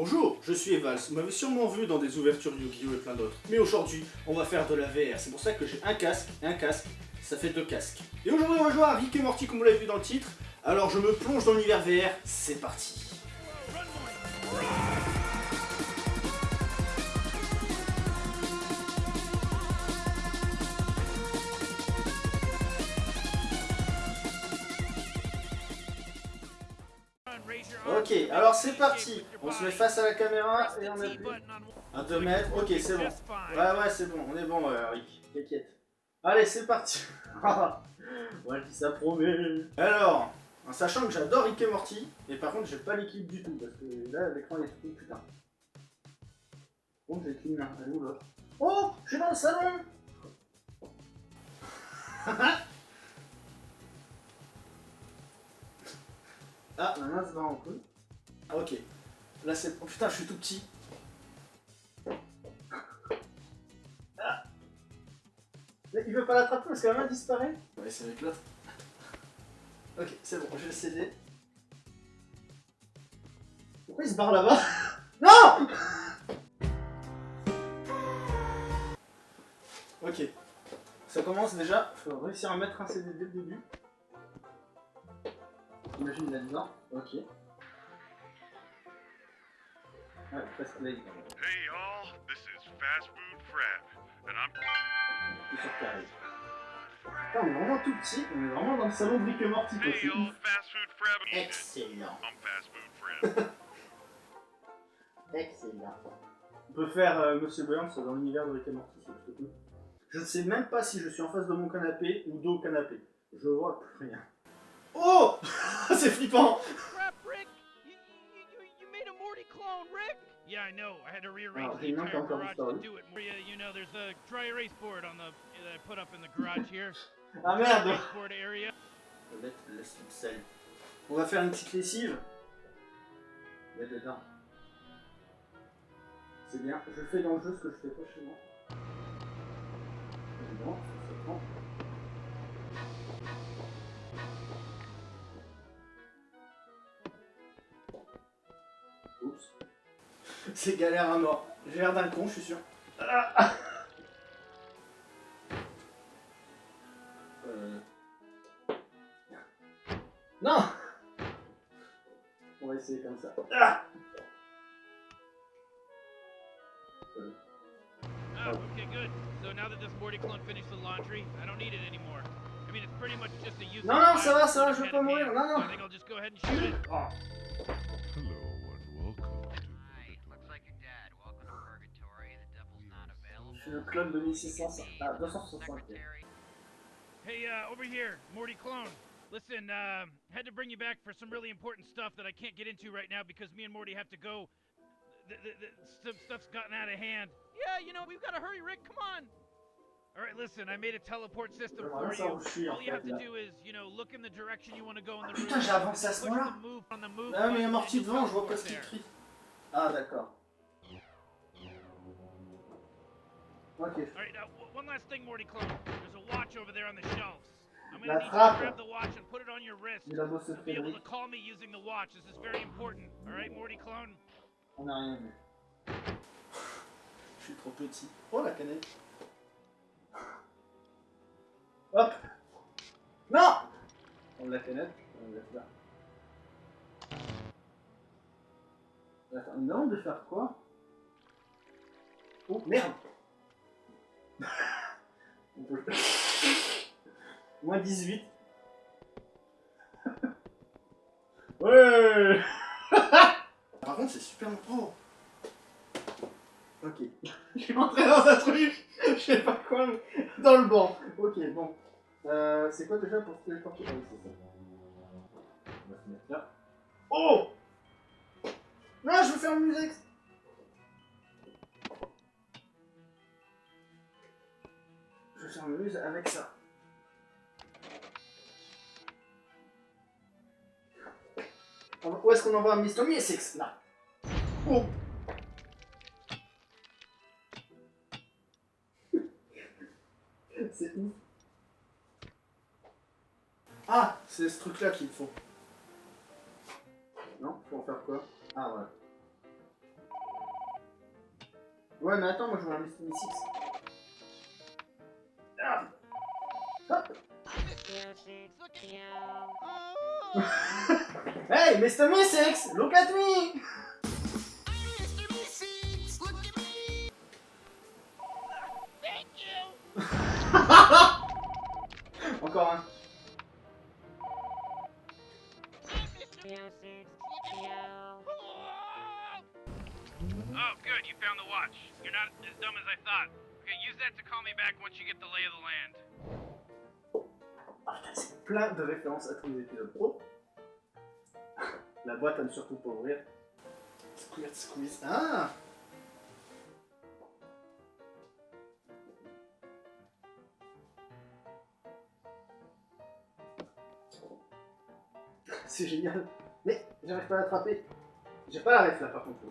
Bonjour, je suis Evals, vous m'avez sûrement vu dans des ouvertures Yu-Gi-Oh! et plein d'autres. Mais aujourd'hui, on va faire de la VR, c'est pour ça que j'ai un casque et un casque, ça fait deux casques. Et aujourd'hui on va jouer à Rick et Morty comme vous l'avez vu dans le titre, alors je me plonge dans l'univers VR, c'est parti Ok, alors c'est parti. On se met face à la caméra et on appuie. À 2 mètres, ok c'est bon. Ouais ouais c'est bon, on est bon euh, Rick, t'inquiète. Allez c'est parti. ouais ça promet. Alors, en sachant que j'adore Rick et Morty, et par contre j'ai pas l'équipe du tout, parce que là l'écran est tout putain. Bon j'ai qu'une main, elle est où l'autre Oh Je suis dans le salon Ah, ma main se bat en couille. Ah, ok. Là, c'est... Oh putain, je suis tout petit. Ah. Il veut pas l'attraper parce que la main disparaît va essayer avec l'autre. Ok, c'est bon, je vais le céder. Pourquoi il se barre là-bas? Non Ok. Ça commence déjà. Faut réussir à mettre un CD dès le début. Imagine là-dedans. Ok. Ouais, presque là, il Hey y'all, this is Fast Food Fred, and I'm... Putain, on est vraiment tout petit, on est vraiment dans le salon de Rick et Morty, quoi. C'est ouf. Excellent. I'm Fast Food Fred. Excellent. On peut faire euh, Monsieur Burns dans l'univers de Rick et Morty, c'est plutôt cool. Je ne sais même pas si je suis en face de mon canapé ou dos au canapé. Je vois plus rien. Oh C'est flippant! Yeah, I know. I had to rearrange Oh, the il manque entire encore une garage to story. do it. Maria, you know, there's a dry erase board on the that I put up in the garage here. Ah merde Erase board area. On va faire une petite lessive. Dedans. C'est bien. Je fais dans le jeu ce que je fais pas chez moi. C'est bon, ça prend. C'est galère à mort. J'ai l'air d'un con, je suis sûr. Ah Euh... Non On va essayer comme ça. Ah Euh, okay, good. So now that this Morty clone finished the laundry, I don't need it anymore. I mean, it's pretty much just a use. Non, non, ça va, ça va, je veux pas mourir, non, non. I think I'll just go ahead and shoot it. oh. Suis le club de 1600. Ah, 260. Secretary. Hey, uh, over here, Morty clone. Listen, um, had to bring you back for some really important stuff that I can't get into right now because me and Morty have to go. The, the, the, some stuff's gotten out of hand. Yeah, you know, we've got to hurry, Rick. Come on. All right, listen, I made a teleport system for you. All you have to do is, you know, look in the direction you want to go in the room. putain, j'ai avancé à ce moment-là. Ah, mais il y a Morty devant, je vois pas ce qu'il crie. Ah, d'accord. Ok. All right, one last thing, Morty clone. There's a watch over there on the shelves. I'm La gonna need you to grab the watch and put it on your wrist. Il a beau se You'll be able to Frédéric, call me using the watch. This is very important. All right, Morty clone? on n'a rien vu. Je suis trop petit. Oh la canette. Hop Non On la canette, on la. Attends, non, de faire quoi? Oh merde Moins 18. ouais Par contre, c'est super pro. Ok. Je suis rentré dans un truc, je sais pas quoi, mais dans le banc. Ok, bon. Euh, c'est quoi déjà pour se téléporter? Ah oui, ça. On va se mettre là. Oh Non, je veux faire le musex Je veux faire le muse avec ça. Où est-ce qu'on envoie Mr. Mystics Là. C'est ouf. Ah, c'est ce truc-là qu'il faut. Non, en faire quoi? Ah, voilà. Ouais, mais attends, moi je veux un Mr. Six. Hop. hey, Mr. Mystics, look at me! Encore un. Oh, good, you found the watch. You're not as dumb as I thought. C'est plein de références à tous les épisodes. Oh La boîte à ne surtout pas ouvrir. Squirt squeeze. Ah C'est génial. Mais j'arrive pas à l'attraper. J'ai pas la ref là par contre.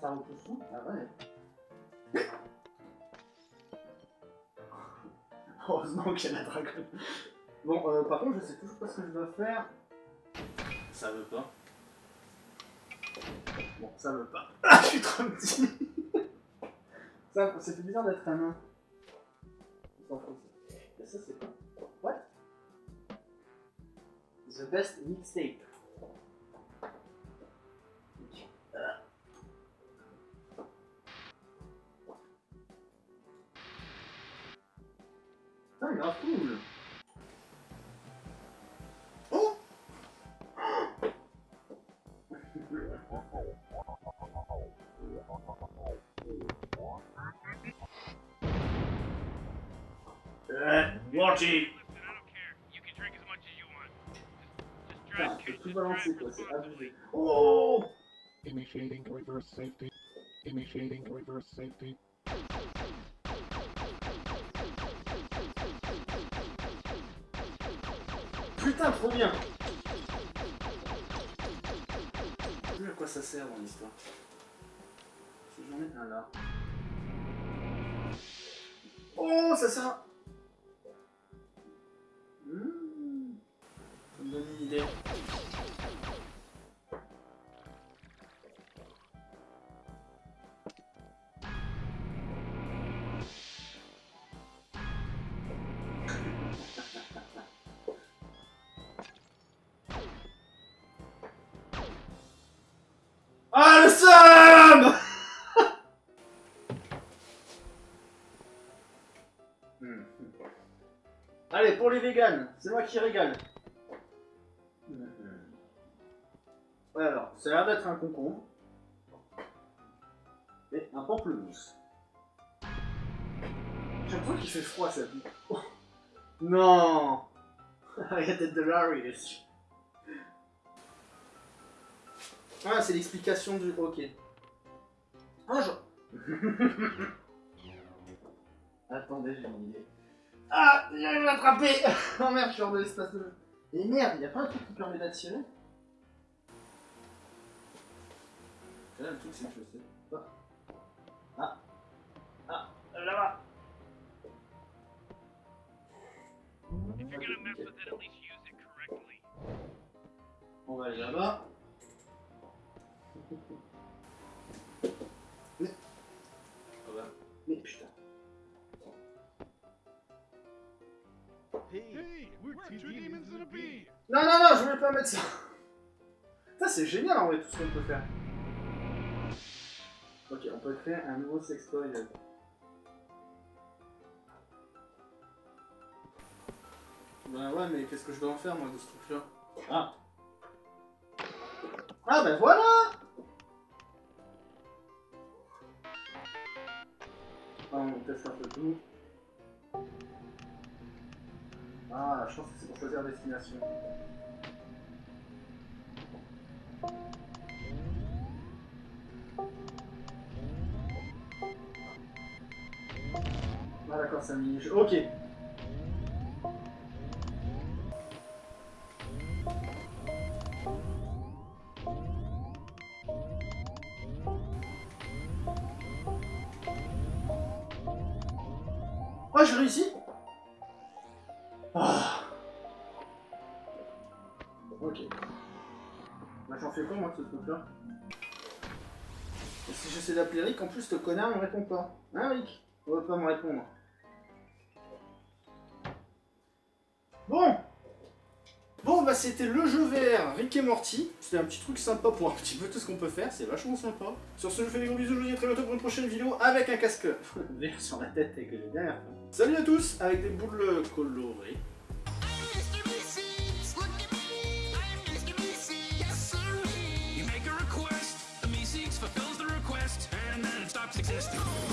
Ça repousse tout Ah ouais. Heureusement qu'il y a la dragonne. Bon, euh, par contre, je sais toujours pas ce que je dois faire. Ça veut pas. Bon, ça veut pas. Ah, je suis trop petit Ça, c'est plus bizarre d'être un nain. Ça. Et ça, c'est quoi What? The best mixtape. Very off cool. Oh! uh, watch it! Oh! Initiating reverse safety. Initiating reverse safety. Putain, trop bien Je sais plus à quoi ça sert dans l'histoire. Si j'en ai un là. Oh, ça sert à... Mmh. Ça me donne une idée. Qui régale. Hmm. Ouais, alors, ça a l'air d'être un concombre. Et un pamplemousse. J'ai qu'il fait froid, ça. Oh. Non de Larry. Ah, c'est l'explication du... Ok. Ah, je... Attendez, j'ai une idée. Ah, j'arrive à l'attraper Oh merde, je suis hors de l'espace de... Et merde, y a pas un truc qui permet d'attirer Là, le truc, c'est que je sais pas. Ah Ah Là-bas If you're gonna mess with it, at least use it correctly. On va aller là-bas. Mais... Ah bah. Mais putain. Non, non, non, je voulais pas mettre ça. Ça, c'est génial en vrai, tout ce qu'on peut faire. Ok, on peut créer un nouveau sextoy. euh. Bah ouais, mais qu'est-ce que je dois en faire, moi, de ce truc-là? Ah Ah, ben voilà Ah, on teste un peu tout. Ah, je pense que c'est pour choisir destination. Ah d'accord, un mini-jeu. Ok. Oh, j'ai réussi Ok. Bah j'en fais quoi moi de ce truc là Et si j'essaie d'appeler Rick, en plus ce connard me répond pas. Hein Rick? On va pas me répondre. Bon Bon bah c'était le jeu vert Rick et Morty. C'était un petit truc sympa pour un petit peu tout ce qu'on peut faire, c'est vachement sympa. Sur ce je vous fais des gros bisous, je vous dis à très bientôt pour une prochaine vidéo avec un casque vert sur la tête avec les dernières fois. Salut à tous avec des boules colorées. System.